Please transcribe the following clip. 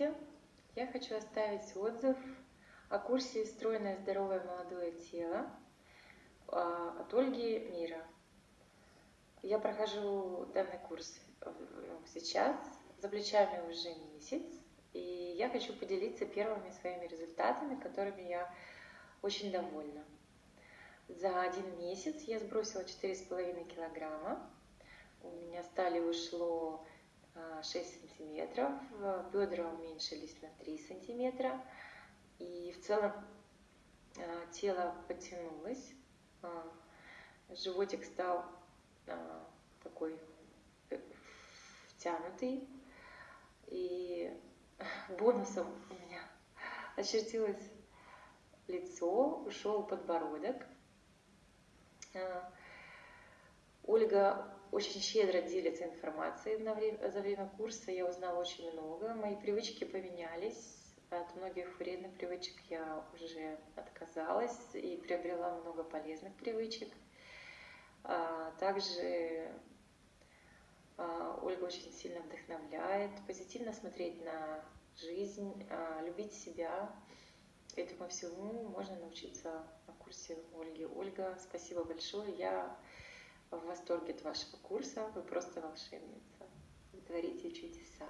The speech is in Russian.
Здравствуйте! Я хочу оставить отзыв о курсе «Стройное, здоровое, молодое тело» а, от Ольги Мира. Я прохожу данный курс сейчас, за плечами уже месяц, и я хочу поделиться первыми своими результатами, которыми я очень довольна. За один месяц я сбросила 4,5 килограмма, у меня стали ушло 6 а, сантиметров, бедра уменьшились на 3 сантиметра, и в целом а, тело потянулось, а, животик стал такой э, втянутый, и бонусом у меня очертилось лицо, ушел подбородок. Ольга очень щедро делится информацией за время курса. Я узнала очень много. Мои привычки поменялись. От многих вредных привычек я уже отказалась и приобрела много полезных привычек. А, также а, Ольга очень сильно вдохновляет, позитивно смотреть на жизнь, а, любить себя. Этому всему можно научиться на курсе Ольги. Ольга, спасибо большое. Я в восторге от вашего курса. Вы просто волшебница. Вы творите чудеса.